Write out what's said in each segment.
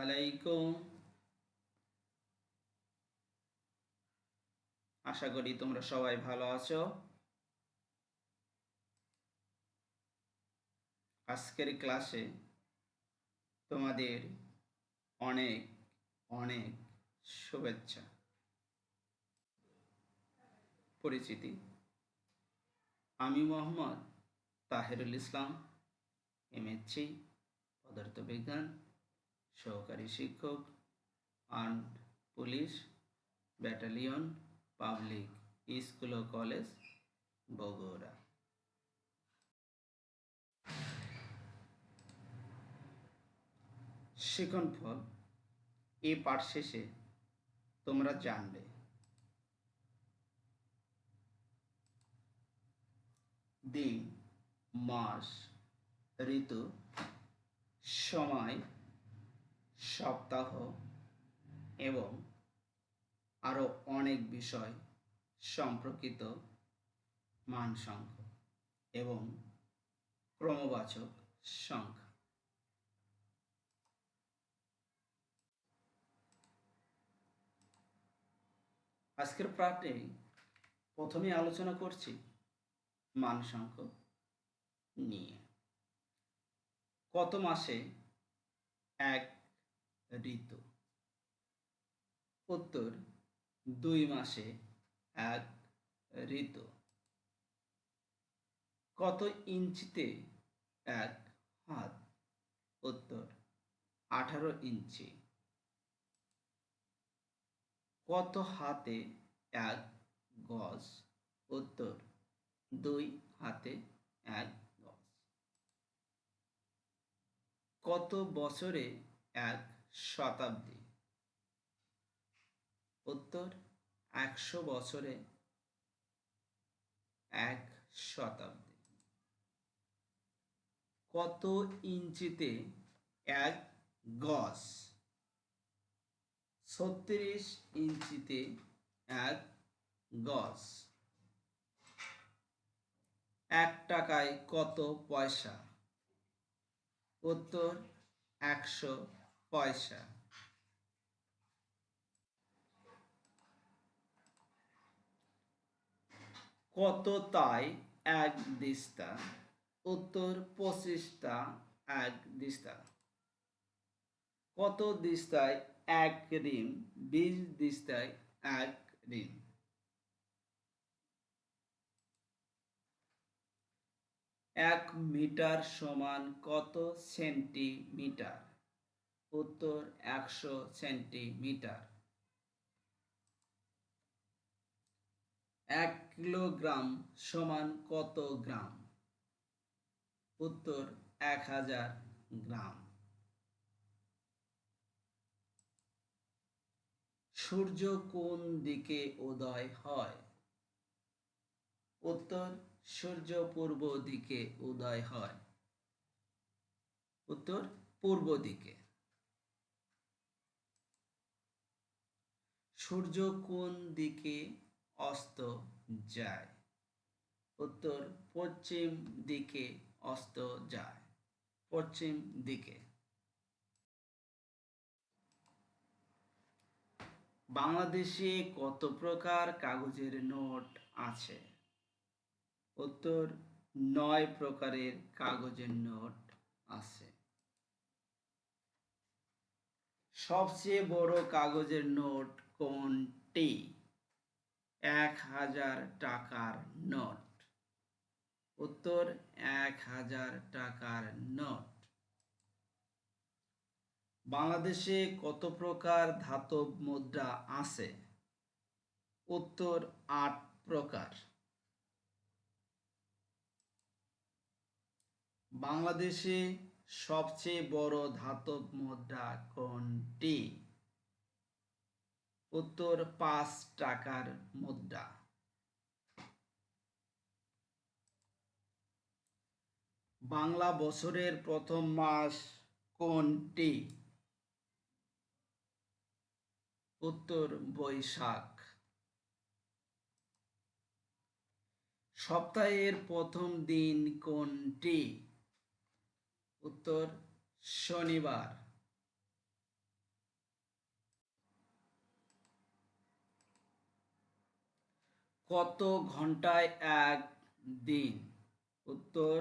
আলাইকুম। আশা করি তোমরা সবাই ভালো আছো। আজকের ক্লাসে তোমাদের অনেক অনেক শুভেচ্ছা। পরিচিতি। আমি মোহাম্মদ তাহেরুল ইসলাম এমএসসি পদার্থবিজ্ঞান। সহকারী শিক্ষক armed police battalion public school ও কলেজ বগুড়া শিখন ফল এই পাঠ শেষে তোমরা জানবে। দিন, মাস, ঋতু, সময় সপ্তাহ এবং আরও অনেক বিষয় সম্পর্কিত মান সংখ্যা এবং ক্রমবাচক সংখ্যা। আজকের পাঠে প্রথমে আলোচনা করছি মান সংখ্যা নিয়ে। কত মাসে এক ঋতু। উত্তর, দুই মাসে এক ঋতু। কত ইঞ্চিতে এক হাত? উত্তর, আঠারো ইঞ্চি। কত হাতে এক গজ? উত্তর, দুই হাতে এক গজ। কত বছরে এক শতাব্দী। উত্তর, একশো বছরে এক শতাব্দী। কত ইঞ্চিতে এক গজ? ছত্রিশ ইঞ্চিতে এক গজ। এক টাকায় কত পয়সা? উত্তর, একশো পয়সা। কত তাই এক দিস্তা, উত্তর পঁচিশটা এক দিস্তা। কত দিস্তায় এক ঋণ, বিশ দিস্তায় এক ঋণ। এক মিটার সমান কত সেন্টিমিটার? উত্তর একশো সেন্টিমিটার। এক কিলোগ্রাম সমান কত গ্রাম? উত্তর এক হাজার গ্রাম। সূর্য কোন দিকে উদয় হয়? উত্তর সূর্য পূর্ব দিকে উদয় হয়। উত্তর পূর্ব দিকে। সূর্য কোন দিকে অস্ত যায়? উত্তর, পশ্চিম দিকে অস্ত যায়। পশ্চিম দিকে। বাংলাদেশে কত প্রকার কাগজের নোট আছে? উত্তর, নয় প্রকারের কাগজের নোট আছে। সবচেয়ে বড় কাগজের নোট কোনটি এক হাজার টাকার নোট। উত্তর, এক হাজার টাকার নোট। বাংলাদেশে কত প্রকার ধাতব মুদ্রা আছে? উত্তর, আট প্রকার। বাংলাদেশে সবচেয়ে বড় ধাতব মুদ্রা কোনটি? উত্তর পাঁচ টাকার মুদ্রা। বাংলা বছরের প্রথম মাস কোনটি? উত্তর বৈশাখ। সপ্তাহের প্রথম দিন কোনটি? উত্তর শনিবার। কত ঘন্টায় এক দিন? উত্তর,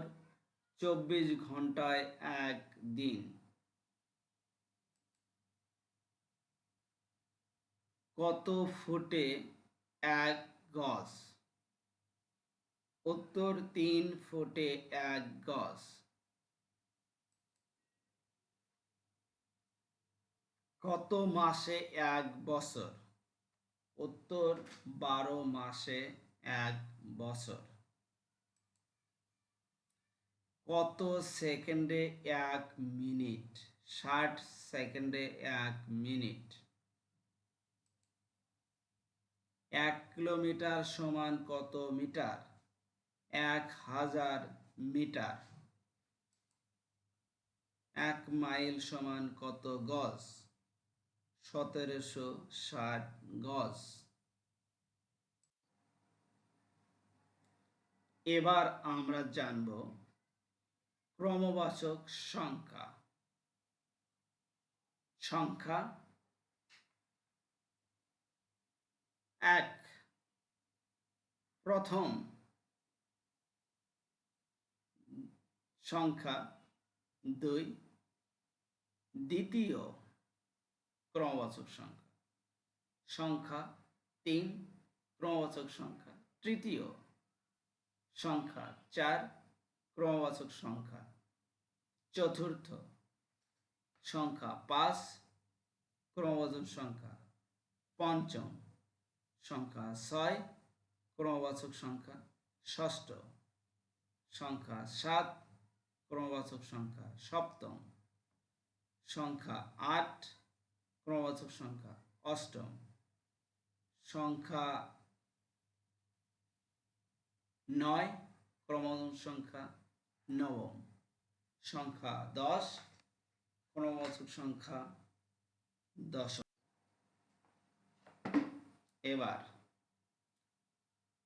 চব্বিশ ঘন্টায় এক দিন। কত ফুটে এক গজ? উত্তর, তিন ফুটে এক গজ। কত মাসে এক বছর? উত্তর বারো মাসে এক বছর। কত সেকেন্ডে এক মিনিট? ষাট সেকেন্ডে এক মিনিট। এক কিলোমিটার সমান কত মিটার? এক হাজার মিটার। এক মাইল সমান কত গজ? সতেরোশো ষাট গজ। এবার আমরা জানব ক্রমবাচক সংখ্যা। সংখ্যা এক। প্রথম সংখ্যা দুই। দ্বিতীয় ক্রমবাচক সংখ্যা। সংখ্যা তিন, ক্রমবাচক সংখ্যা। তৃতীয়, সংখ্যা চার, ক্রমবাচক সংখ্যা। চতুর্থ, সংখ্যা পাঁচ, ক্রমবাচক সংখ্যা পঞ্চম, সংখ্যা ছয়, ক্রমবাচক সংখ্যা ষষ্ঠ, সংখ্যা সাত, ক্রমবাচক সংখ্যা সপ্তম, সংখ্যা আট ক্রমবাচক সংখ্যা। অষ্টম। সংখ্যা নয়, ক্রমবাচক সংখ্যা নবম। সংখ্যা দশ, ক্রমবাচক সংখ্যা দশম। এবার,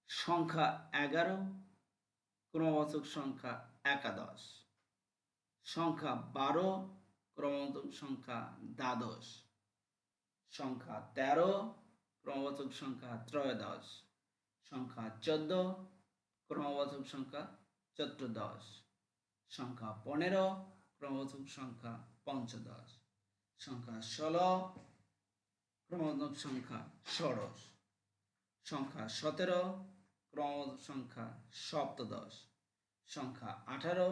সংখ্যা এগারো, ক্রমবাচক সংখ্যা একাদশ। সংখ্যা বারো, ক্রমবাচক সংখ্যা দ্বাদশ। সংখ্যা তেরো, ক্রমবাচক সংখ্যা ত্রয়োদশ, সংখ্যা চোদ্দ, ক্রমবাচক সংখ্যা চতুর্দশ, সংখ্যা পনেরো, ক্রমবাচক সংখ্যা পঞ্চদশ, সংখ্যা ষোলো, ক্রমবাচক সংখ্যা ষোড়শ, সংখ্যা সতেরো, ক্রমবাচক সংখ্যা সপ্তদশ, সংখ্যা আঠারো,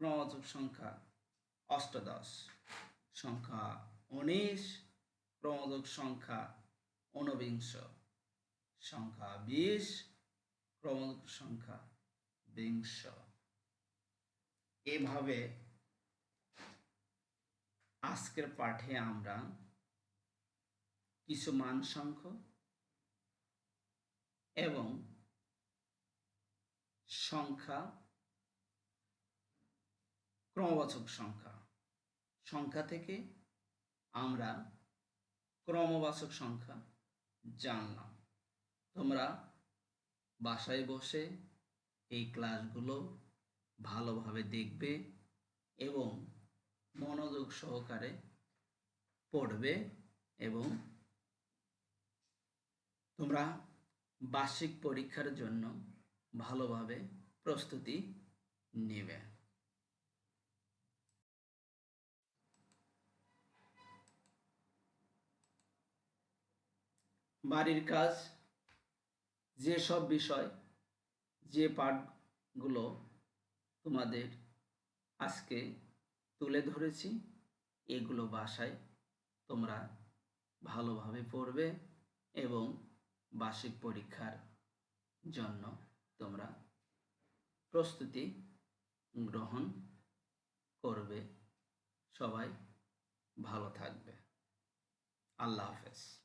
ক্রমবাচক সংখ্যা অষ্টদশ, সংখ্যা উনিশ ক্রমবাচক সংখ্যা ঊনবিংশ। সংখ্যা বিশ ক্রমবাচক সংখ্যা বিংশ। এভাবে আজকের পাঠে আমরা কিছু মান সংখ্য এবং সংখ্যা ক্রমবাচক সংখ্যা। সংখ্যা থেকে আমরা ক্রমবাচক সংখ্যা জানলাম। তোমরা বাসায় বসে এই ক্লাসগুলো ভালোভাবে দেখবে এবং মনোযোগ সহকারে পড়বে এবং তোমরা বার্ষিক পরীক্ষার জন্য ভালোভাবে প্রস্তুতি নেবে। বাড়ির কাজ যেসব বিষয়, যে পাঠগুলো তোমাদের আজকে তুলে ধরেছি, এগুলো বাসায় তোমরা ভালোভাবে পড়বে এবং বার্ষিক পরীক্ষার জন্য তোমরা প্রস্তুতি গ্রহণ করবে। সবাই ভালো থাকবে। আল্লাহ হাফেজ।